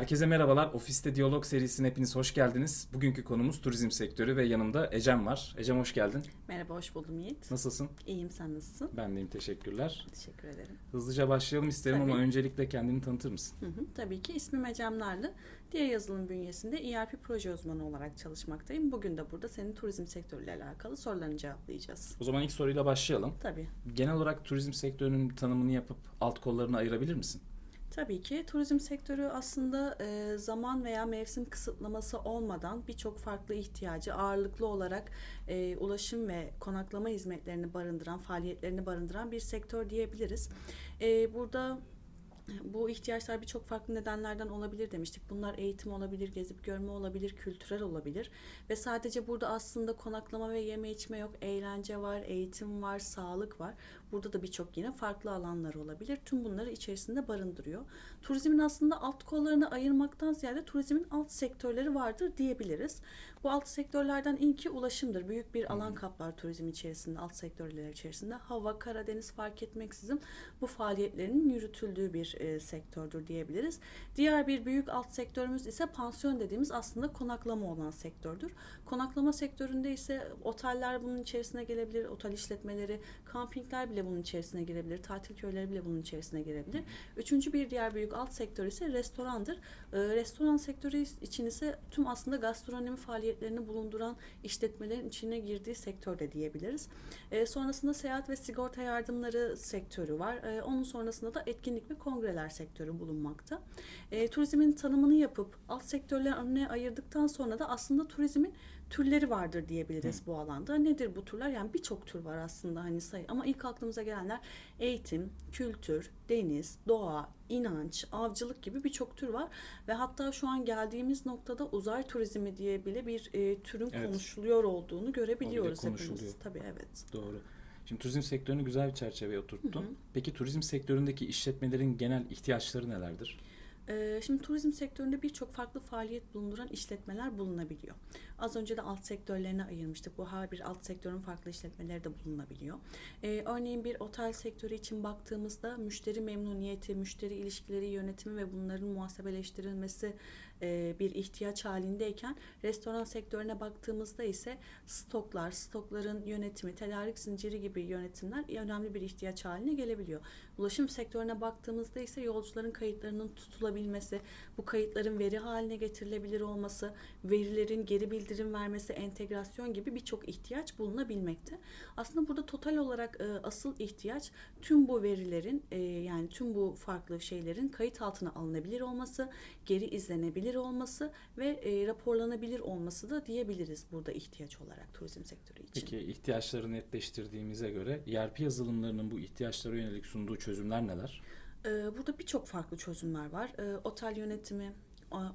Herkese merhabalar. Ofiste Diyalog serisine hepiniz hoş geldiniz. Bugünkü konumuz turizm sektörü ve yanımda Ecem var. Ecem hoş geldin. Merhaba, hoş buldum Yiğit. Nasılsın? İyiyim, sen nasılsın? Ben deyim teşekkürler. Teşekkür ederim. Hızlıca başlayalım isterim Tabii. ama öncelikle kendini tanıtır mısın? Hı hı, tabii ki ismim Ecem Narlı. Diğer yazılım bünyesinde ERP proje uzmanı olarak çalışmaktayım. Bugün de burada senin turizm sektörüyle alakalı sorularını cevaplayacağız. O zaman ilk soruyla başlayalım. Tabii. Genel olarak turizm sektörünün tanımını yapıp alt kollarını ayırabilir misin? Tabii ki turizm sektörü aslında e, zaman veya mevsim kısıtlaması olmadan birçok farklı ihtiyacı ağırlıklı olarak e, ulaşım ve konaklama hizmetlerini barındıran, faaliyetlerini barındıran bir sektör diyebiliriz. E, burada bu ihtiyaçlar birçok farklı nedenlerden olabilir demiştik. Bunlar eğitim olabilir, gezip görme olabilir, kültürel olabilir. Ve sadece burada aslında konaklama ve yeme içme yok. Eğlence var, eğitim var, sağlık var. Burada da birçok yine farklı alanlar olabilir. Tüm bunları içerisinde barındırıyor. Turizmin aslında alt kollarını ayırmaktan ziyade turizmin alt sektörleri vardır diyebiliriz. Bu alt sektörlerden ilki ulaşımdır. Büyük bir alan kaplar turizm içerisinde, alt sektörler içerisinde. Hava, Karadeniz fark etmeksizin bu faaliyetlerin yürütüldüğü bir e, sektördür diyebiliriz. Diğer bir büyük alt sektörümüz ise pansiyon dediğimiz aslında konaklama olan sektördür. Konaklama sektöründe ise oteller bunun içerisine gelebilir, otel işletmeleri, kampingler bile bunun içerisine girebilir, tatil köyleri bile bunun içerisine girebilir. Üçüncü bir diğer büyük alt sektör ise restorandır. E, restoran sektörü için ise tüm aslında gastronomi faaliyetlerini bulunduran işletmelerin içine girdiği sektör de diyebiliriz. E, sonrasında seyahat ve sigorta yardımları sektörü var. E, onun sonrasında da etkinlik ve kongreler sektörü bulunmakta. E, turizmin tanımını yapıp alt sektörler önüne ayırdıktan sonra da aslında turizmin türleri vardır diyebiliriz bu alanda. Nedir bu türler? Yani birçok tür var aslında hani sayı ama ilk aklımıza gelenler eğitim, kültür, deniz, doğa, inanç, avcılık gibi birçok tür var ve hatta şu an geldiğimiz noktada uzay turizmi diye bile bir e, türün Evet. konuşuluyor olduğunu görebiliyoruz hepimiz. Tabii evet. Doğru. Şimdi turizm sektörünü güzel bir çerçeveye oturttun. Hı hı. Peki turizm sektöründeki işletmelerin genel ihtiyaçları nelerdir? Ee, Şimdi turizm sektöründe birçok farklı faaliyet bulunduran işletmeler bulunabiliyor. Az önce de alt sektörlerine ayırmıştık. Bu her bir alt sektörün farklı işletmeleri de bulunabiliyor. Ee, örneğin bir otel sektörü için baktığımızda müşteri memnuniyeti, müşteri ilişkileri yönetimi ve bunların muhasebeleştirilmesi e, bir ihtiyaç halindeyken restoran sektörüne baktığımızda ise stoklar, stokların yönetimi, tedarik zinciri gibi yönetimler önemli bir ihtiyaç haline gelebiliyor. Ulaşım sektörüne baktığımızda ise yolcuların kayıtlarının tutulabilmesi, bu kayıtların veri haline getirilebilir olması, verilerin geri bildirim vermesi, entegrasyon gibi birçok ihtiyaç bulunabilmekte. Aslında burada total olarak e, asıl ihtiyaç tüm bu verilerin e, yani tüm bu farklı şeylerin kayıt altına alınabilir olması, geri izlenebilir olması ve e, raporlanabilir olması da diyebiliriz burada ihtiyaç olarak turizm sektörü için. Peki ihtiyaçları netleştirdiğimize göre ERP yazılımlarının bu ihtiyaçlara yönelik sunduğu çözümler neler? Ee, Burada birçok farklı çözümler var. Ee, Otel yönetimi,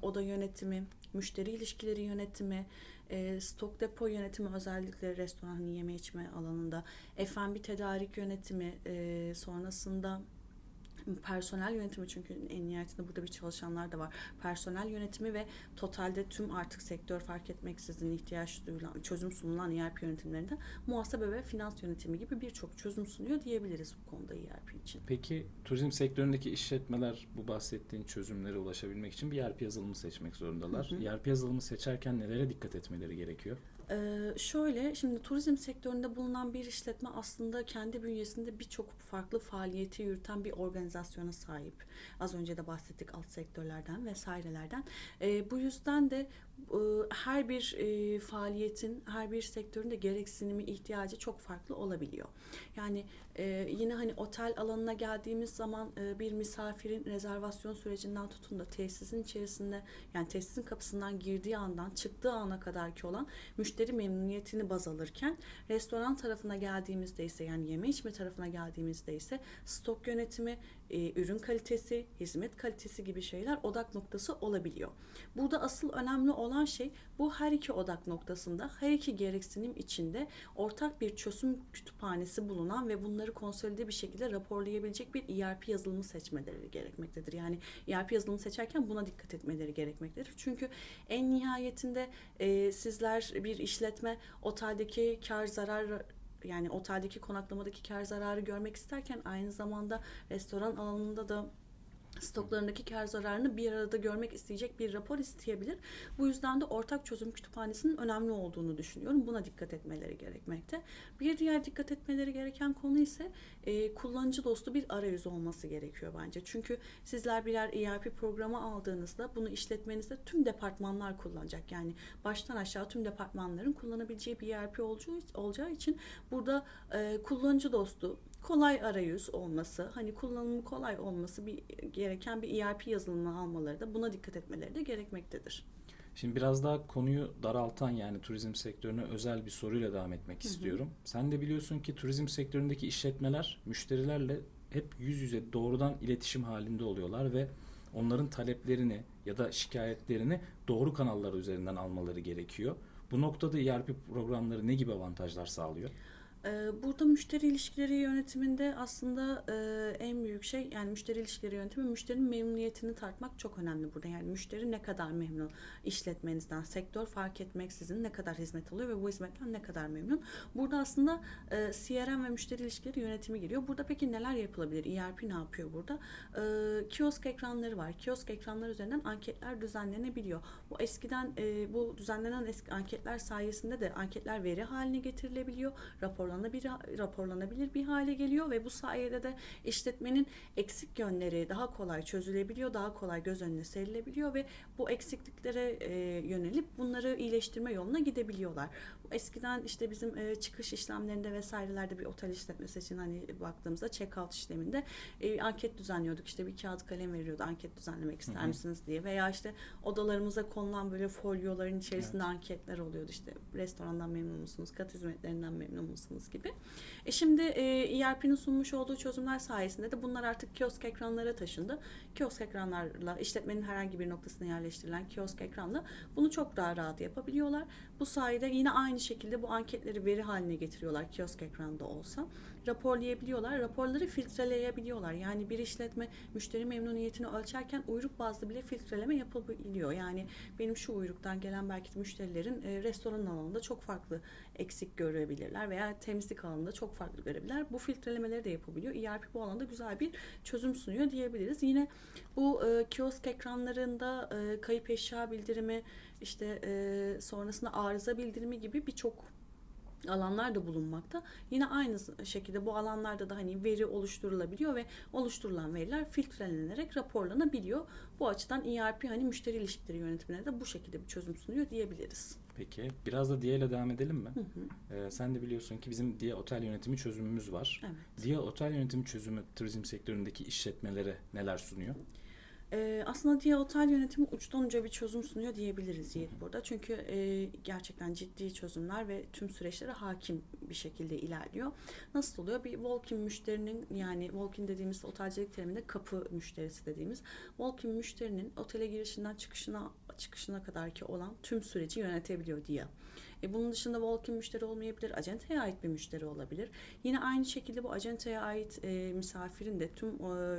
oda yönetimi, müşteri ilişkileri yönetimi, e, stok depo yönetimi özellikle restoran yeme içme alanında, F&B tedarik yönetimi, e, sonrasında personel yönetimi çünkü en nihayetinde burada bir çalışanlar da var. Personel yönetimi ve totalde tüm artık sektör fark etmeksizin ihtiyaç duyulan, çözüm sunulan ERP yönetimlerinde muhasebe ve finans yönetimi gibi birçok çözüm sunuyor diyebiliriz bu konuda ERP için. Peki turizm sektöründeki işletmeler bu bahsettiğin çözümlere ulaşabilmek için bir ERP yazılımı seçmek zorundalar. Hı hı. ERP yazılımı seçerken nelere dikkat etmeleri gerekiyor? Ee, şöyle şimdi turizm sektöründe bulunan bir işletme aslında kendi bünyesinde birçok farklı faaliyeti yürüten bir organizasyona sahip. Az önce de bahsettik alt sektörlerden vesairelerden. Ee, bu yüzden de her bir faaliyetin, her bir sektörün de gereksinimi, ihtiyacı çok farklı olabiliyor. Yani yine hani otel alanına geldiğimiz zaman bir misafirin rezervasyon sürecinden tutun da tesisin içerisinde yani tesisin kapısından girdiği andan çıktığı ana kadarki olan müşteri memnuniyetini baz alırken restoran tarafına geldiğimizde ise yani yeme içme tarafına geldiğimizde ise stok yönetimi, e, ürün kalitesi, hizmet kalitesi gibi şeyler odak noktası olabiliyor. Burada asıl önemli olan şey bu her iki odak noktasında her iki gereksinim içinde ortak bir çözüm kütüphanesi bulunan ve bunları konsolide bir şekilde raporlayabilecek bir ERP yazılımı seçmeleri gerekmektedir. Yani ERP yazılımı seçerken buna dikkat etmeleri gerekmektedir. Çünkü en nihayetinde e, sizler bir işletme oteldeki kar zarar yani oteldeki konaklamadaki kar zararı görmek isterken aynı zamanda restoran alanında da stoklarındaki kar zararını bir arada görmek isteyecek bir rapor isteyebilir. Bu yüzden de ortak çözüm kütüphanesinin önemli olduğunu düşünüyorum. Buna dikkat etmeleri gerekmekte. Bir diğer dikkat etmeleri gereken konu ise e, kullanıcı dostu bir arayüz olması gerekiyor bence. Çünkü sizler birer ERP programı aldığınızda bunu işletmenizde tüm departmanlar kullanacak. Yani baştan aşağı tüm departmanların kullanabileceği bir ERP olacağı, için burada e, kullanıcı dostu kolay arayüz olması, hani kullanımı kolay olması bir gereken bir ERP yazılımını almaları da buna dikkat etmeleri de gerekmektedir. Şimdi biraz daha konuyu daraltan yani turizm sektörüne özel bir soruyla devam etmek istiyorum. Sen de biliyorsun ki turizm sektöründeki işletmeler müşterilerle hep yüz yüze doğrudan iletişim halinde oluyorlar ve onların taleplerini ya da şikayetlerini doğru kanallar üzerinden almaları gerekiyor. Bu noktada ERP programları ne gibi avantajlar sağlıyor? Ee, Burada müşteri ilişkileri yönetiminde aslında e, en büyük şey yani müşteri ilişkileri yönetimi müşterinin memnuniyetini tartmak çok önemli burada. Yani müşteri ne kadar memnun işletmenizden, sektör fark etmeksizin ne kadar hizmet alıyor ve bu hizmetten ne kadar memnun. Burada aslında e, CRM ve müşteri ilişkileri yönetimi giriyor. Burada peki neler yapılabilir? ERP ne yapıyor burada? E, Kiosk ekranları var. Kiosk ekranları üzerinden anketler düzenlenebiliyor. Bu eskiden bu düzenlenen eski anketler sayesinde de anketler veri haline getirilebiliyor. Raporlanabilir, raporlanabilir bir hale geliyor ve bu sayede de işletmenin eksik yönleri daha kolay çözülebiliyor, daha kolay göz önüne serilebiliyor ve bu eksikliklere e, yönelip bunları iyileştirme yoluna gidebiliyorlar. Eskiden işte bizim e, çıkış işlemlerinde vesairelerde bir otel işletmesi için hani baktığımızda check-out işleminde e, anket düzenliyorduk. İşte bir kağıt kalem veriyordu anket düzenlemek ister misiniz diye veya işte odalarımıza konulan böyle folyoların içerisinde anketler oluyordu. İşte restorandan memnun musunuz, kat hizmetlerinden memnun musunuz gibi. E şimdi e, ERP'nin sunmuş olduğu çözümler sayesinde de bunlar artık kiosk ekranlara taşındı. Kiosk ekranlarla işletmenin herhangi bir noktasına yerleştirilen kiosk ekranla bunu çok daha rahat yapabiliyorlar. Bu sayede yine aynı şekilde bu anketleri veri haline getiriyorlar kiosk ekranda olsa. Raporlayabiliyorlar. Raporları filtreleyebiliyorlar. Yani bir işletme müşteri memnuniyetini ölçerken uyruk bazlı bile filtreleme yapabiliyor. Yani benim şu uyruktan gelen belki müşterilerin e, restoran alanında çok farklı eksik görebilirler veya temizlik alanında çok farklı görebilirler. Bu filtrelemeleri de yapabiliyor. ERP bu alanda güzel bir çözüm sunuyor diyebiliriz. Yine bu e, kiosk ekranlarında e, kayıp eşya bildirimi, işte e, sonrasında arıza bildirimi gibi birçok alanlar da bulunmakta. Yine aynı şekilde bu alanlarda da hani veri oluşturulabiliyor ve oluşturulan veriler filtrelenerek raporlanabiliyor. Bu açıdan ERP hani müşteri ilişkileri yönetimine de bu şekilde bir çözüm sunuyor diyebiliriz. Peki biraz da DIA ile devam edelim mi? Hı hı. Ee, sen de biliyorsun ki bizim DIA otel yönetimi çözümümüz var. Evet. DIA otel yönetimi çözümü turizm sektöründeki işletmelere neler sunuyor? Ee, aslında diye otel yönetimi uçtan uca bir çözüm sunuyor diyebiliriz Yiğit burada. Çünkü e, gerçekten ciddi çözümler ve tüm süreçlere hakim bir şekilde ilerliyor. Nasıl oluyor? Bir walk-in müşterinin yani walk-in dediğimiz otelcilik teriminde kapı müşterisi dediğimiz walk-in müşterinin otele girişinden çıkışına çıkışına kadar ki olan tüm süreci yönetebiliyor diye. E, bunun dışında walk-in müşteri olmayabilir, acenteye ait bir müşteri olabilir. Yine aynı şekilde bu acenteye ait e, misafirin de tüm e,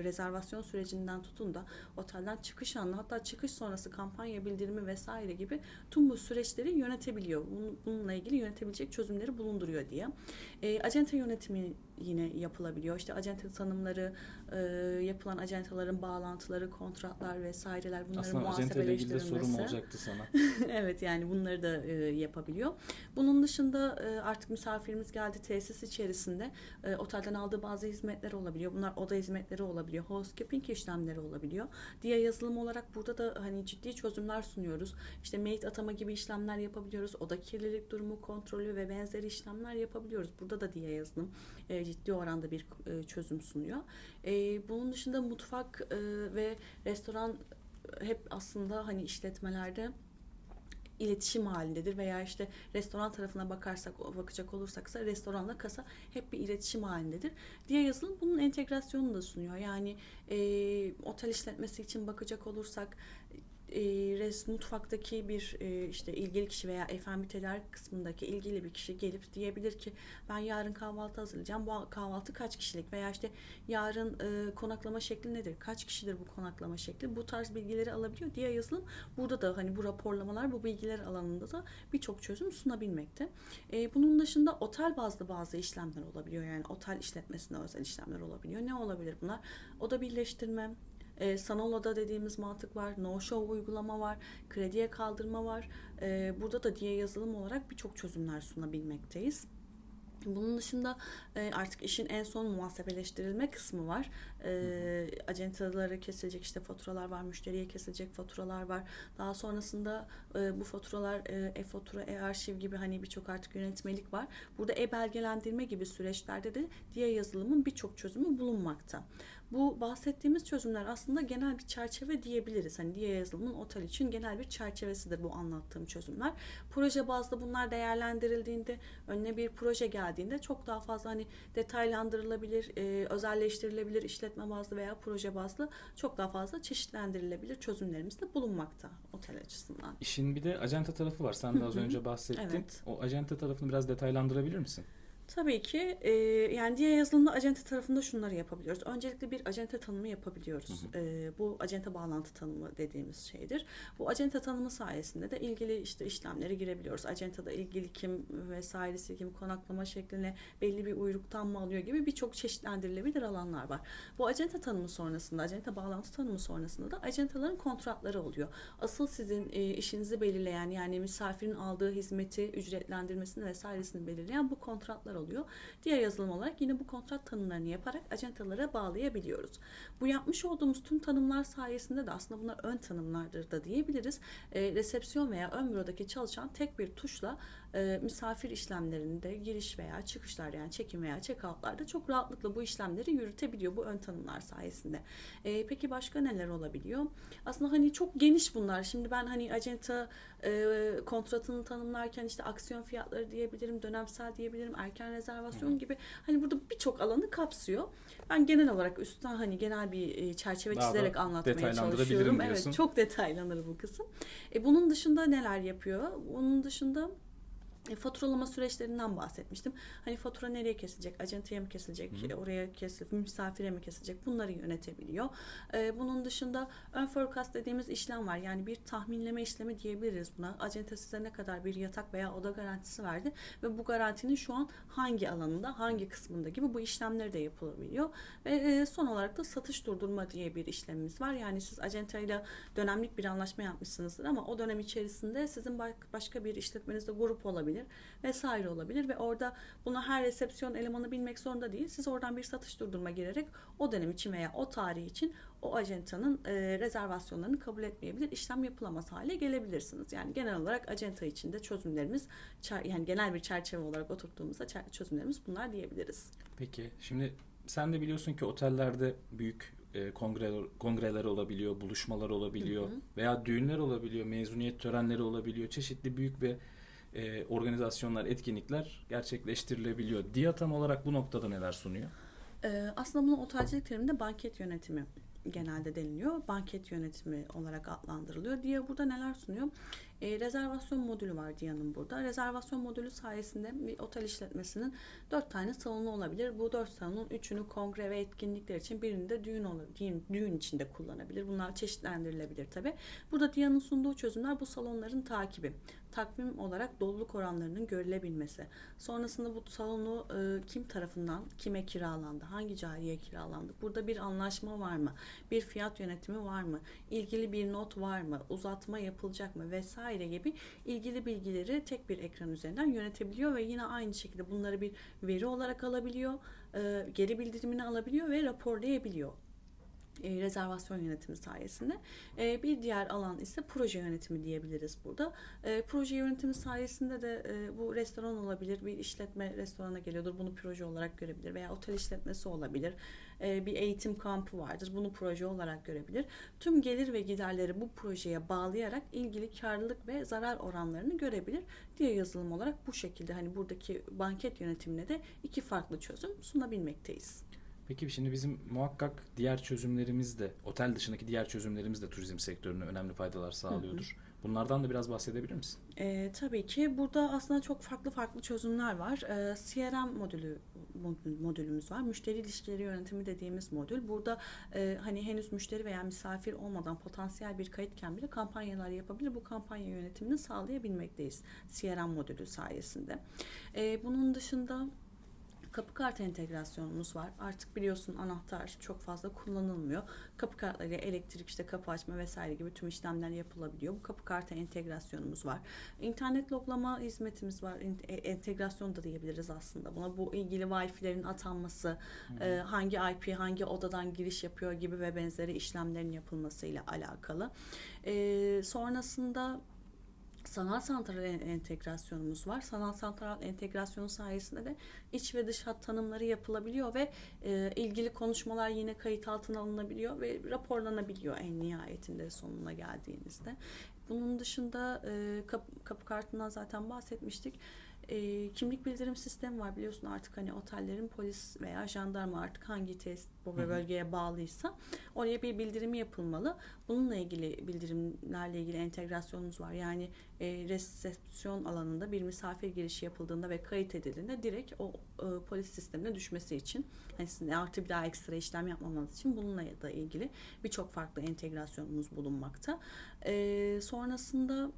rezervasyon sürecinden tutun da otelden çıkış anı hatta çıkış sonrası kampanya bildirimi vesaire gibi tüm bu süreçleri yönetebiliyor. Bunun- Bununla ilgili yönetebilecek çözümleri bulunduruyor diye. E, acente yönetimi yine yapılabiliyor. İşte acente tanımları, e, yapılan acentaların bağlantıları, kontratlar vesaireler bunların Aslında acente ile ilgili de sorum muhasebeleştirilmesi. olacaktı sana. evet yani bunları da e, yapabiliyor. Bunun dışında e, artık misafirimiz geldi tesis içerisinde e, otelden aldığı bazı hizmetler olabiliyor. Bunlar oda hizmetleri olabiliyor. Housekeeping işlemleri olabiliyor. Diye yazılım olarak burada da hani ciddi çözümler sunuyoruz. İşte maid atama gibi işlemler yapabiliyoruz. Oda kirlilik durumu kontrolü ve benzeri işlemler yapabiliyoruz. Burada da diye yazılım e, ciddi oranda bir çözüm sunuyor. Bunun dışında mutfak ve restoran hep aslında hani işletmelerde iletişim halindedir veya işte restoran tarafına bakarsak bakacak olursak restoranla kasa hep bir iletişim halindedir. Diye yazılım bunun entegrasyonunu da sunuyor. Yani e, otel işletmesi için bakacak olursak e, res mutfaktaki bir e, işte ilgili kişi veya tedarik kısmındaki ilgili bir kişi gelip diyebilir ki ben yarın kahvaltı hazırlayacağım. Bu kahvaltı kaç kişilik veya işte yarın e, konaklama şekli nedir? Kaç kişidir bu konaklama şekli? Bu tarz bilgileri alabiliyor. Diye yazılım burada da hani bu raporlamalar bu bilgiler alanında da birçok çözüm sunabilmekte. E, bunun dışında otel bazlı bazı işlemler olabiliyor. Yani otel işletmesine özel işlemler olabiliyor. Ne olabilir bunlar? Oda birleştirme, E, sanal oda dediğimiz mantık var. No show uygulama var. Krediye kaldırma var. E, burada da diye yazılım olarak birçok çözümler sunabilmekteyiz. Bunun dışında e, artık işin en son muhasebeleştirilme kısmı var. E, acentaları kesilecek işte faturalar var, müşteriye kesilecek faturalar var. Daha sonrasında e, bu faturalar e-fatura, e-arşiv gibi hani birçok artık yönetmelik var. Burada e-belgelendirme gibi süreçlerde de diye yazılımın birçok çözümü bulunmakta. Bu bahsettiğimiz çözümler aslında genel bir çerçeve diyebiliriz. Hani diye yazılımın otel için genel bir çerçevesidir bu anlattığım çözümler. Proje bazlı bunlar değerlendirildiğinde önüne bir proje geldiğinde çok daha fazla hani detaylandırılabilir, e, özelleştirilebilir işletme bazlı veya proje bazlı çok daha fazla çeşitlendirilebilir çözümlerimiz de bulunmakta otel açısından. İşin bir de acenta tarafı var. Sen de az önce bahsettin. Evet. O acenta tarafını biraz detaylandırabilir misin? Tabii ki e, yani diğer yazılımda acente tarafında şunları yapabiliyoruz. Öncelikle bir acente tanımı yapabiliyoruz. E, bu acente bağlantı tanımı dediğimiz şeydir. Bu acente tanımı sayesinde de ilgili işte işlemleri girebiliyoruz. Acentada ilgili kim vesairesi kim konaklama şekline belli bir uyruktan mı alıyor gibi birçok çeşitlendirilebilir alanlar var. Bu acente tanımı sonrasında, acente bağlantı tanımı sonrasında da acentaların kontratları oluyor. Asıl sizin e, işinizi belirleyen yani misafirin aldığı hizmeti ücretlendirmesini vesairesini belirleyen bu kontratlar oluyor. Diğer yazılım olarak yine bu kontrat tanımlarını yaparak acentalara bağlayabiliyoruz. Bu yapmış olduğumuz tüm tanımlar sayesinde de aslında bunlar ön tanımlardır da diyebiliriz. E, resepsiyon veya ön bürodaki çalışan tek bir tuşla e, misafir işlemlerinde giriş veya çıkışlar yani check-in veya check-out'larda çok rahatlıkla bu işlemleri yürütebiliyor bu ön tanımlar sayesinde. E, peki başka neler olabiliyor? Aslında hani çok geniş bunlar. Şimdi ben hani acenta e, kontratını tanımlarken işte aksiyon fiyatları diyebilirim, dönemsel diyebilirim, erken rezervasyon gibi hani burada birçok alanı kapsıyor. Ben genel olarak üstten hani genel bir e, çerçeve Daha da çizerek anlatmaya çalışıyorum. Evet, çok detaylanır bu kısım. E, bunun dışında neler yapıyor? Bunun dışında faturalama süreçlerinden bahsetmiştim. Hani fatura nereye kesilecek? Acentaya mı kesilecek? Hı hı. Oraya kesilecek? Misafire mi kesilecek? Bunları yönetebiliyor. E, bunun dışında ön forecast dediğimiz işlem var. Yani bir tahminleme işlemi diyebiliriz buna. Acente size ne kadar bir yatak veya oda garantisi verdi ve bu garantinin şu an hangi alanında, hangi kısmında gibi bu işlemleri de yapılabiliyor. Ve e, son olarak da satış durdurma diye bir işlemimiz var. Yani siz acentayla dönemlik bir anlaşma yapmışsınızdır ama o dönem içerisinde sizin başka bir işletmenizde grup olabilir vesaire olabilir ve orada bunu her resepsiyon elemanı bilmek zorunda değil. Siz oradan bir satış durdurma girerek o dönem için veya o tarih için o acentanın e, rezervasyonlarını kabul etmeyebilir, işlem yapılamaz hale gelebilirsiniz. Yani genel olarak acenta içinde çözümlerimiz yani genel bir çerçeve olarak oturttuğumuzda çözümlerimiz bunlar diyebiliriz. Peki şimdi sen de biliyorsun ki otellerde büyük e, kongreler, kongreler olabiliyor, buluşmalar olabiliyor Hı hı. veya düğünler olabiliyor, mezuniyet törenleri olabiliyor. Çeşitli büyük ve e, organizasyonlar, etkinlikler gerçekleştirilebiliyor. DİA tam olarak bu noktada neler sunuyor? Ee, aslında bunu otelcilik teriminde banket yönetimi genelde deniliyor. Banket yönetimi olarak adlandırılıyor. Dia burada neler sunuyor? Ee, rezervasyon modülü var Dia'nın burada. Rezervasyon modülü sayesinde bir otel işletmesinin dört tane salonu olabilir. Bu dört salonun üçünü kongre ve etkinlikler için birini de düğün, düğün, düğün içinde kullanabilir. Bunlar çeşitlendirilebilir tabi. Burada Dia'nın sunduğu çözümler bu salonların takibi. Takvim olarak doluluk oranlarının görülebilmesi. Sonrasında bu salonu e, kim tarafından kime kiralandı, hangi cariye kiralandı, burada bir anlaşma var mı, bir fiyat yönetimi var mı, ilgili bir not var mı, uzatma yapılacak mı vesaire gibi ilgili bilgileri tek bir ekran üzerinden yönetebiliyor ve yine aynı şekilde bunları bir veri olarak alabiliyor, e, geri bildirimini alabiliyor ve raporlayabiliyor e, rezervasyon yönetimi sayesinde. E, bir diğer alan ise proje yönetimi diyebiliriz burada. E, proje yönetimi sayesinde de e, bu restoran olabilir, bir işletme restorana geliyordur, bunu proje olarak görebilir veya otel işletmesi olabilir, E, bir eğitim kampı vardır, bunu proje olarak görebilir. Tüm gelir ve giderleri bu projeye bağlayarak ilgili karlılık ve zarar oranlarını görebilir. Diye yazılım olarak bu şekilde hani buradaki banket yönetimine de iki farklı çözüm sunabilmekteyiz. Peki şimdi bizim muhakkak diğer çözümlerimiz de, otel dışındaki diğer çözümlerimiz de turizm sektörüne önemli faydalar sağlıyordur. Bunlardan da biraz bahsedebilir misin? Ee, tabii ki burada aslında çok farklı farklı çözümler var. Ee, CRM modülü mod- modülümüz var. Müşteri ilişkileri yönetimi dediğimiz modül. Burada e, hani henüz müşteri veya misafir olmadan potansiyel bir kayıtken bile kampanyalar yapabilir. Bu kampanya yönetimini sağlayabilmekteyiz CRM modülü sayesinde. Ee, bunun dışında Kapı kart entegrasyonumuz var. Artık biliyorsun anahtar çok fazla kullanılmıyor. Kapı kartlarıyla elektrik işte kapı açma vesaire gibi tüm işlemler yapılabiliyor. Bu kapı kartı entegrasyonumuz var. İnternet loglama hizmetimiz var. E- Entegrasyon da diyebiliriz aslında. Buna bu ilgili Wi-Fi'lerin atanması, e, hangi IP hangi odadan giriş yapıyor gibi ve benzeri işlemlerin yapılmasıyla alakalı. E, sonrasında sanal santral en- entegrasyonumuz var. Sanal santral entegrasyonu sayesinde de iç ve dış hat tanımları yapılabiliyor ve e, ilgili konuşmalar yine kayıt altına alınabiliyor ve raporlanabiliyor en nihayetinde sonuna geldiğinizde. Bunun dışında e, kapı, kapı kartından zaten bahsetmiştik. E, kimlik bildirim sistemi var biliyorsun artık hani otellerin polis veya jandarma artık hangi test bu Hı hı. bölgeye bağlıysa oraya bir bildirimi yapılmalı. Bununla ilgili bildirimlerle ilgili entegrasyonumuz var. Yani e, resepsiyon alanında bir misafir girişi yapıldığında ve kayıt edildiğinde direkt o e, polis sistemine düşmesi için hani sizin artı bir daha ekstra işlem yapmamanız için bununla da ilgili birçok farklı entegrasyonumuz bulunmakta. E, sonrasında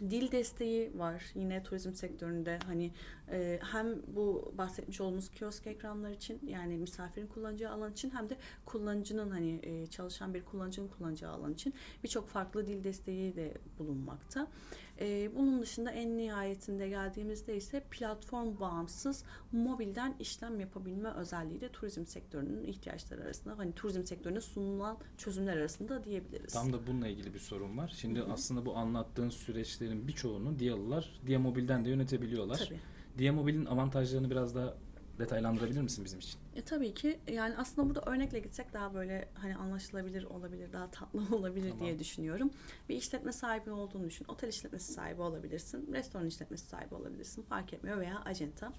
dil desteği var yine turizm sektöründe. Hani e, hem bu bahsetmiş olduğumuz kiosk ekranlar için yani misafirin kullanacağı alan için hem de kullanıcının hani e, çalışan bir kullanıcının kullanacağı alan için birçok farklı dil desteği de bulunmakta. E, bunun dışında en nihayetinde geldiğimizde ise platform bağımsız mobilden işlem yapabilme özelliği de turizm sektörünün ihtiyaçları arasında hani turizm sektörüne sunulan çözümler arasında diyebiliriz. Tam da bununla ilgili bir sorun var. Şimdi Hı hı. aslında bu anlattığın süreçlerin birçoğunu Diyalılar Diyamobil'den de yönetebiliyorlar. Tabii. Diyamobil'in avantajlarını biraz daha detaylandırabilir misin bizim için? E, tabii ki yani aslında burada örnekle gitsek daha böyle hani anlaşılabilir olabilir, daha tatlı olabilir Tamam. diye düşünüyorum. Bir işletme sahibi olduğunu düşün. Otel işletmesi sahibi olabilirsin, restoran işletmesi sahibi olabilirsin. Fark etmiyor veya acenta.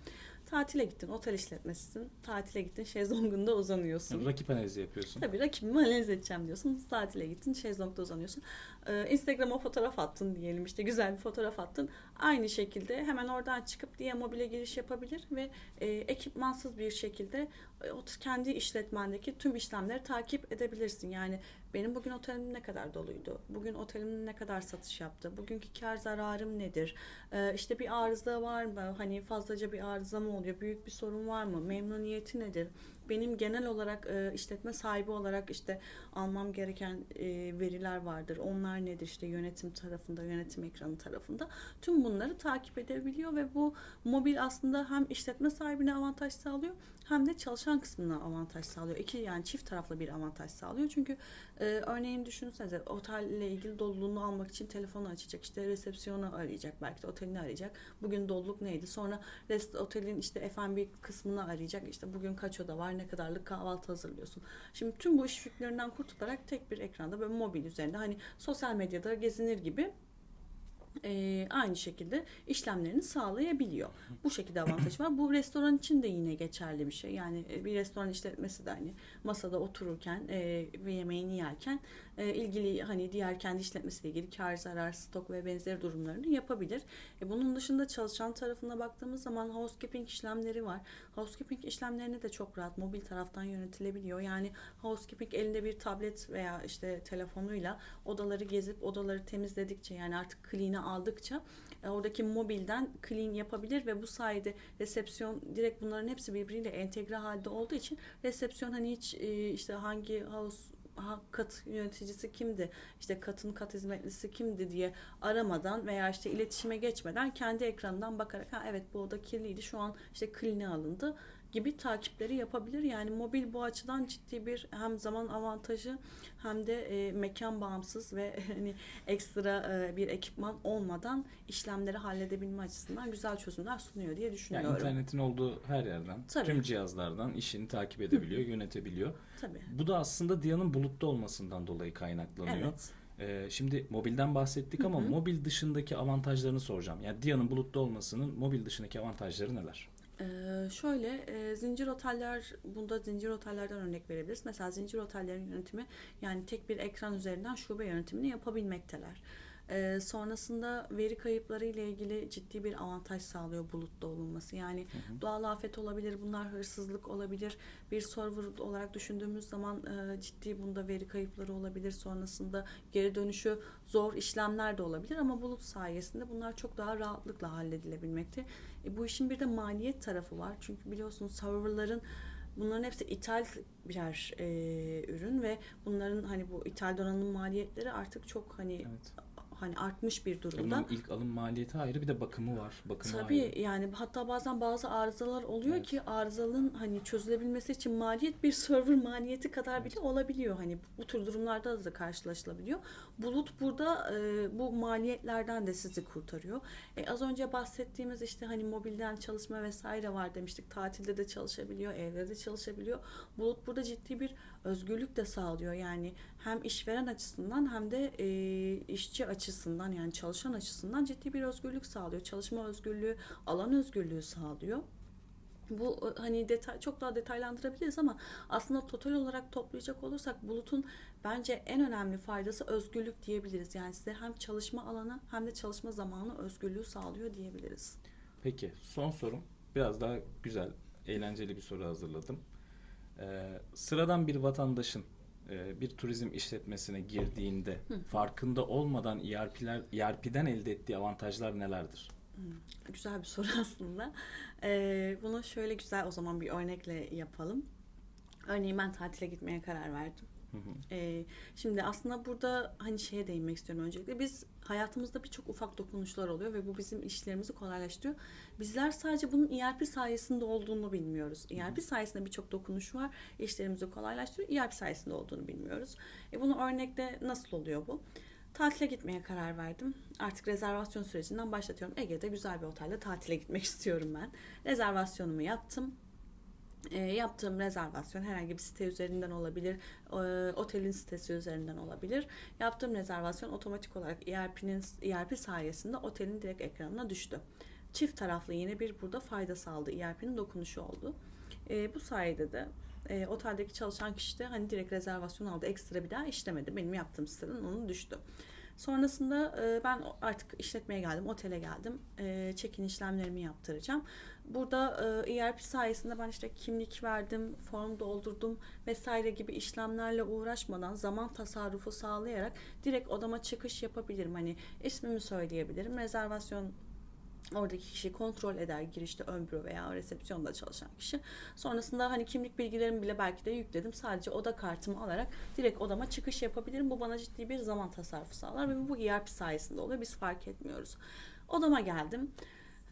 Tatile gittin, otel işletmesisin. Tatile gittin, şezlongunda uzanıyorsun. Rakip analizi yapıyorsun. Tabii rakibimi analiz edeceğim diyorsun. Tatile gittin, şezlongda uzanıyorsun. Ee, Instagram'a fotoğraf attın diyelim işte güzel bir fotoğraf attın. Aynı şekilde hemen oradan çıkıp diye mobile giriş yapabilir ve e, ekipmansız bir şekilde e, kendi işletmendeki tüm işlemleri takip edebilirsin. Yani benim bugün otelim ne kadar doluydu? Bugün otelim ne kadar satış yaptı? Bugünkü kar zararım nedir? Ee, işte bir arıza var mı? Hani fazlaca bir arıza mı oluyor? Büyük bir sorun var mı? Memnuniyeti nedir? Benim genel olarak e, işletme sahibi olarak işte almam gereken e, veriler vardır. Onlar nedir? İşte yönetim tarafında, yönetim ekranı tarafında. Tüm bunları takip edebiliyor ve bu mobil aslında hem işletme sahibine avantaj sağlıyor hem de çalışan kısmına avantaj sağlıyor. İki yani çift taraflı bir avantaj sağlıyor. Çünkü e, örneğin düşünsenize otelle ilgili doluluğunu almak için telefonu açacak. işte resepsiyonu arayacak. Belki de otelini arayacak. Bugün doluluk neydi? Sonra rest, otelin işte F&B kısmını arayacak. İşte bugün kaç oda var? Ne kadarlık kahvaltı hazırlıyorsun? Şimdi tüm bu iş yüklerinden kurtularak tek bir ekranda böyle mobil üzerinde hani sosyal medyada gezinir gibi e, aynı şekilde işlemlerini sağlayabiliyor. Bu şekilde avantajı var. Bu restoran için de yine geçerli bir şey. Yani e, bir restoran işletmesi de hani masada otururken e, ve yemeğini yerken e, ilgili hani diğer kendi işletmesiyle ilgili kar, zarar, stok ve benzeri durumlarını yapabilir. E, bunun dışında çalışan tarafına baktığımız zaman housekeeping işlemleri var. Housekeeping işlemlerini de çok rahat mobil taraftan yönetilebiliyor. Yani housekeeping elinde bir tablet veya işte telefonuyla odaları gezip odaları temizledikçe yani artık clean'i aldıkça e, oradaki mobilden clean yapabilir ve bu sayede resepsiyon direkt bunların hepsi birbiriyle entegre halde olduğu için resepsiyon hani hiç e, işte hangi house kat yöneticisi kimdi işte katın kat hizmetlisi kimdi diye aramadan veya işte iletişime geçmeden kendi ekranından bakarak ha evet bu oda kirliydi şu an işte clean'e alındı gibi takipleri yapabilir. Yani mobil bu açıdan ciddi bir hem zaman avantajı hem de e, mekan bağımsız ve hani ekstra e, bir ekipman olmadan işlemleri halledebilme açısından güzel çözümler sunuyor diye Yani düşünüyorum. internetin olduğu her yerden, Tabii. tüm cihazlardan işini takip edebiliyor, yönetebiliyor. Tabii. Bu da aslında Diyan'ın bulutta olmasından dolayı kaynaklanıyor. Evet. Ee, şimdi mobilden bahsettik ama Hı hı. mobil dışındaki avantajlarını soracağım. Yani Diyan'ın bulutta olmasının mobil dışındaki avantajları neler? Ee, şöyle e, zincir oteller bunda zincir otellerden örnek verebiliriz. Mesela zincir otellerin yönetimi yani tek bir ekran üzerinden şube yönetimini yapabilmekteler. Ee, sonrasında veri kayıpları ile ilgili ciddi bir avantaj sağlıyor bulutta olunması. Yani doğal afet olabilir, bunlar hırsızlık olabilir. Bir server olarak düşündüğümüz zaman e, ciddi bunda veri kayıpları olabilir. Sonrasında geri dönüşü zor işlemler de olabilir ama bulut sayesinde bunlar çok daha rahatlıkla halledilebilmekte. E, bu işin bir de maliyet tarafı var. Çünkü biliyorsunuz serverların bunların hepsi ithal birer e, ürün ve bunların hani bu ithal donanım maliyetleri artık çok hani Evet. Hani artmış bir durumda. Bunun ilk alım maliyeti ayrı bir de bakımı var. Bakımı Tabii ayrı. yani hatta bazen bazı arızalar oluyor Evet. ki arızanın hani çözülebilmesi için maliyet bir server maliyeti kadar bile olabiliyor. Hani bu tür durumlarda da karşılaşılabiliyor. Bulut burada e, bu maliyetlerden de sizi kurtarıyor. E, az önce bahsettiğimiz işte hani mobilden çalışma vesaire var demiştik. Tatilde de çalışabiliyor, evde de çalışabiliyor. Bulut burada ciddi bir özgürlük de sağlıyor. Yani hem işveren açısından hem de e, işçi açısından yani çalışan açısından ciddi bir özgürlük sağlıyor. Çalışma özgürlüğü, alan özgürlüğü sağlıyor. Bu e, hani detay çok daha detaylandırabiliriz ama aslında total olarak toplayacak olursak bulutun bence en önemli faydası özgürlük diyebiliriz. Yani size hem çalışma alanı hem de çalışma zamanı özgürlüğü sağlıyor diyebiliriz. Peki son sorum. Biraz daha güzel, eğlenceli bir soru hazırladım. Ee, sıradan bir vatandaşın e, bir turizm işletmesine girdiğinde farkında olmadan ERP'ler, ERP'den elde ettiği avantajlar nelerdir? Güzel bir soru aslında. Ee, bunu şöyle güzel o zaman bir örnekle yapalım. Örneğin ben tatile gitmeye karar verdim. Hı hı. Ee, şimdi aslında burada hani şeye değinmek istiyorum öncelikle. Biz hayatımızda birçok ufak dokunuşlar oluyor ve bu bizim işlerimizi kolaylaştırıyor. Bizler sadece bunun ERP sayesinde olduğunu bilmiyoruz. ERP sayesinde birçok dokunuş var. işlerimizi kolaylaştırıyor. ERP sayesinde olduğunu bilmiyoruz. E bunu örnekte nasıl oluyor bu? Tatile gitmeye karar verdim. Artık rezervasyon sürecinden başlatıyorum. Ege'de güzel bir otelde tatile gitmek istiyorum ben. Rezervasyonumu yaptım. E, yaptığım rezervasyon herhangi bir site üzerinden olabilir, e, otelin sitesi üzerinden olabilir. Yaptığım rezervasyon otomatik olarak ERP'nin ERP sayesinde otelin direkt ekranına düştü. Çift taraflı yine bir burada fayda sağladı. ERP'nin dokunuşu oldu. E, bu sayede de e, oteldeki çalışan kişi de hani direkt rezervasyon aldı. Ekstra bir daha işlemedi. Benim yaptığım siteden onun düştü. Sonrasında e, ben artık işletmeye geldim, otele geldim. E, check-in işlemlerimi yaptıracağım. Burada e, ERP sayesinde ben işte kimlik verdim, form doldurdum vesaire gibi işlemlerle uğraşmadan zaman tasarrufu sağlayarak direkt odama çıkış yapabilirim. Hani ismimi söyleyebilirim. Rezervasyon oradaki kişi kontrol eder girişte ön büro veya resepsiyonda çalışan kişi. Sonrasında hani kimlik bilgilerimi bile belki de yükledim. Sadece oda kartımı alarak direkt odama çıkış yapabilirim. Bu bana ciddi bir zaman tasarrufu sağlar ve bu ERP sayesinde oluyor. Biz fark etmiyoruz. Odama geldim.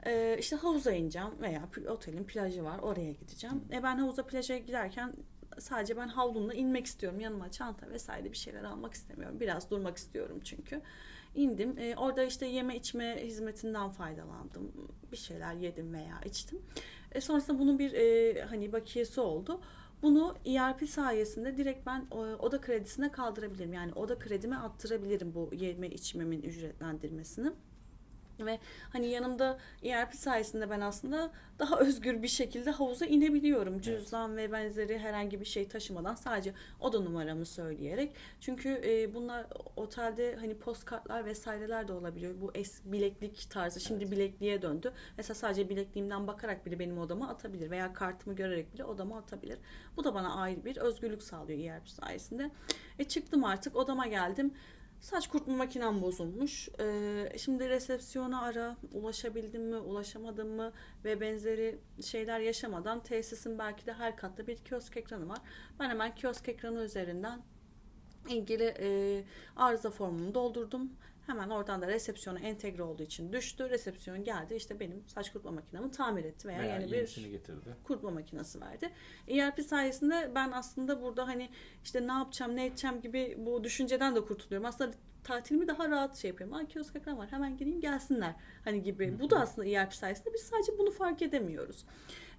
Ee, işte havuza ineceğim veya otelin plajı var oraya gideceğim. E ben havuza plaja giderken sadece ben havlumla inmek istiyorum. Yanıma çanta vesaire bir şeyler almak istemiyorum. Biraz durmak istiyorum çünkü. İndim. E, orada işte yeme içme hizmetinden faydalandım. Bir şeyler yedim veya içtim. E, sonrasında bunun bir e, hani bakiyesi oldu. Bunu ERP sayesinde direkt ben e, oda kredisine kaldırabilirim. Yani oda kredime attırabilirim bu yeme içmemin ücretlendirmesini. Ve hani yanımda ERP sayesinde ben aslında daha özgür bir şekilde havuza inebiliyorum. Cüzdan ve benzeri herhangi bir şey taşımadan sadece oda numaramı söyleyerek. Çünkü e, bunlar otelde hani postkartlar vesaireler de olabiliyor. Bu es bileklik tarzı şimdi bilekliğe döndü. Mesela sadece bilekliğimden bakarak bile benim odama atabilir veya kartımı görerek bile odama atabilir. Bu da bana ayrı bir özgürlük sağlıyor ERP sayesinde. E çıktım artık odama geldim. Saç kurutma makinem bozulmuş. Ee, şimdi resepsiyona ara, ulaşabildim mi, ulaşamadım mı ve benzeri şeyler yaşamadan tesisin belki de her katta bir kiosk ekranı var. Ben hemen kiosk ekranı üzerinden ilgili e, arıza formunu doldurdum. Hemen oradan da resepsiyona entegre olduğu için düştü. Resepsiyon geldi işte benim saç kurutma makinemi tamir etti veya, Veya yeni bir getirdi. kurutma makinesi verdi. ERP sayesinde ben aslında burada hani işte ne yapacağım ne edeceğim gibi bu düşünceden de kurtuluyorum. Aslında tatilimi daha rahat şey yapıyorum. Aa kiosk ekran var hemen gireyim gelsinler hani gibi. Bu da aslında ERP sayesinde biz sadece bunu fark edemiyoruz.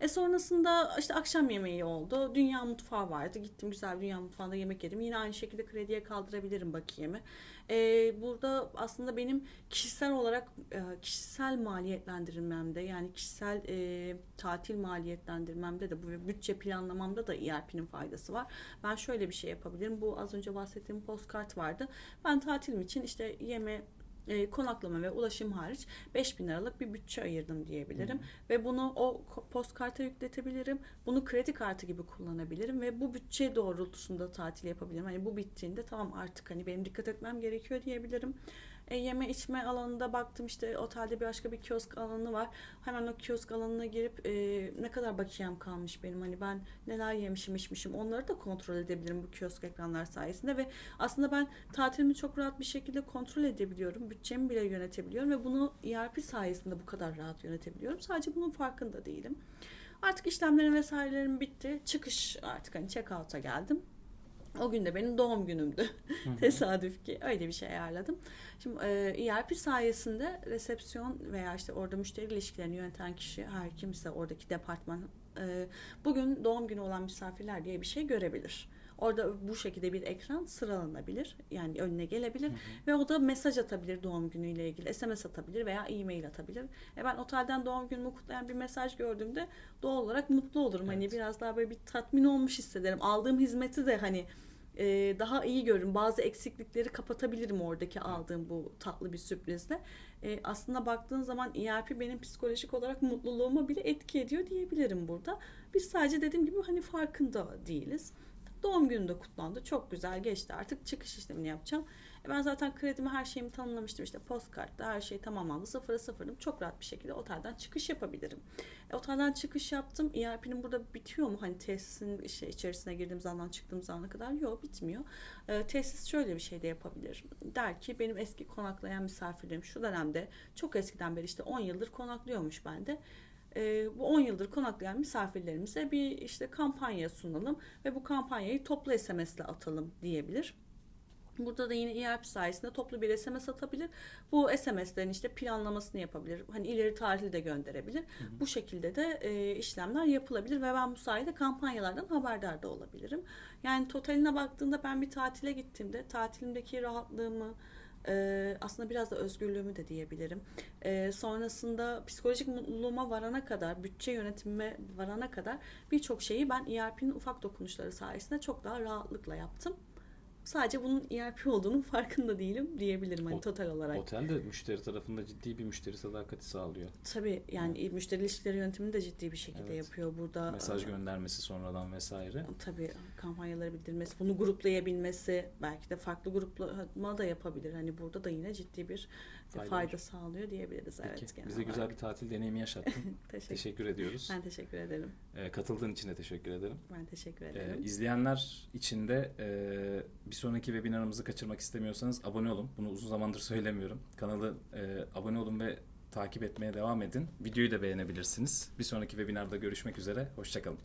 E sonrasında işte akşam yemeği oldu. Dünya mutfağı vardı. Gittim güzel dünya mutfağında yemek yedim. Yine aynı şekilde krediye kaldırabilirim bakiyemi. E, burada aslında benim kişisel olarak e, kişisel maliyetlendirmemde yani kişisel e, tatil maliyetlendirmemde de bu bütçe planlamamda da ERP'nin faydası var. Ben şöyle bir şey yapabilirim. Bu az önce bahsettiğim postkart vardı. Ben tatilim için işte yeme e, konaklama ve ulaşım hariç 5000 liralık bir bütçe ayırdım diyebilirim. Hı. Ve bunu o postkarta yükletebilirim. Bunu kredi kartı gibi kullanabilirim ve bu bütçe doğrultusunda tatil yapabilirim. Hani bu bittiğinde tamam artık hani benim dikkat etmem gerekiyor diyebilirim. E, yeme içme alanında baktım işte otelde bir başka bir kiosk alanı var. Hemen o kiosk alanına girip e, ne kadar bakiyem kalmış benim hani ben neler yemişim içmişim onları da kontrol edebilirim bu kiosk ekranlar sayesinde ve aslında ben tatilimi çok rahat bir şekilde kontrol edebiliyorum. Bütçemi bile yönetebiliyorum ve bunu ERP sayesinde bu kadar rahat yönetebiliyorum. Sadece bunun farkında değilim. Artık işlemlerim vesairelerim bitti. Çıkış artık hani check out'a geldim. O gün de benim doğum günümdü. Tesadüf ki öyle bir şey ayarladım. Şimdi e, ERP sayesinde resepsiyon veya işte orada müşteri ilişkilerini yöneten kişi her kimse oradaki departman e, bugün doğum günü olan misafirler diye bir şey görebilir. Orada bu şekilde bir ekran sıralanabilir. Yani önüne gelebilir Hı hı. ve o da mesaj atabilir doğum günüyle ilgili. SMS atabilir veya e-mail atabilir. E ben otelden doğum günümü kutlayan bir mesaj gördüğümde doğal olarak mutlu olurum. Hani Evet. biraz daha böyle bir tatmin olmuş hissederim. Aldığım hizmeti de hani e, daha iyi görürüm. Bazı eksiklikleri kapatabilirim oradaki aldığım bu tatlı bir sürprizle. E, aslında baktığın zaman ERP benim psikolojik olarak mutluluğuma bile etki ediyor diyebilirim burada. Biz sadece dediğim gibi hani farkında değiliz. Doğum günü de kutlandı. Çok güzel geçti. Artık çıkış işlemini yapacağım. E ben zaten kredimi her şeyimi tanımlamıştım. İşte postkartta her şey tamamlandı. Sıfıra sıfırdım. Çok rahat bir şekilde otelden çıkış yapabilirim. E, otelden çıkış yaptım. ERP'nin burada bitiyor mu? Hani tesisin işte içerisine girdiğim zamandan çıktığım zamana kadar yok bitmiyor. E, tesis şöyle bir şey de yapabilir. Der ki benim eski konaklayan misafirlerim şu dönemde çok eskiden beri işte 10 yıldır konaklıyormuş bende. E, bu 10 yıldır konaklayan misafirlerimize bir işte kampanya sunalım ve bu kampanyayı toplu SMS'le atalım diyebilir. Burada da yine ERP sayesinde toplu bir SMS atabilir. Bu SMS'lerin işte planlamasını yapabilir. Hani ileri tarihli de gönderebilir. Hı hı. Bu şekilde de e, işlemler yapılabilir ve ben bu sayede kampanyalardan haberdar da olabilirim. Yani totaline baktığında ben bir tatile gittiğimde tatilimdeki rahatlığımı e, aslında biraz da özgürlüğümü de diyebilirim. E, sonrasında psikolojik mutluluğuma varana kadar, bütçe yönetimime varana kadar birçok şeyi ben ERP'nin ufak dokunuşları sayesinde çok daha rahatlıkla yaptım. Sadece bunun ERP olduğunun farkında değilim diyebilirim hani total olarak. Otel de müşteri tarafında ciddi bir müşteri sadakati sağlıyor. Tabii yani müşteri ilişkileri yönetimini de ciddi bir şekilde Evet. yapıyor burada. Mesaj Ee, göndermesi sonradan vesaire. Tabii kampanyaları bildirmesi, bunu gruplayabilmesi, belki de farklı gruplama da yapabilir. Hani burada da yine ciddi bir Fayda fayda, sağlıyor diyebiliriz. Peki, evet, genel bize güzel olarak. bir tatil deneyimi yaşattın. teşekkür. teşekkür ediyoruz. Ben teşekkür ederim. Ee, katıldığın için de teşekkür ederim. Ben teşekkür Ee, ederim. izleyenler için de e, bir sonraki webinarımızı kaçırmak istemiyorsanız abone olun. Bunu uzun zamandır söylemiyorum. Kanalı e, abone olun ve takip etmeye devam edin. Videoyu da beğenebilirsiniz. Bir sonraki webinarda görüşmek üzere. Hoşçakalın.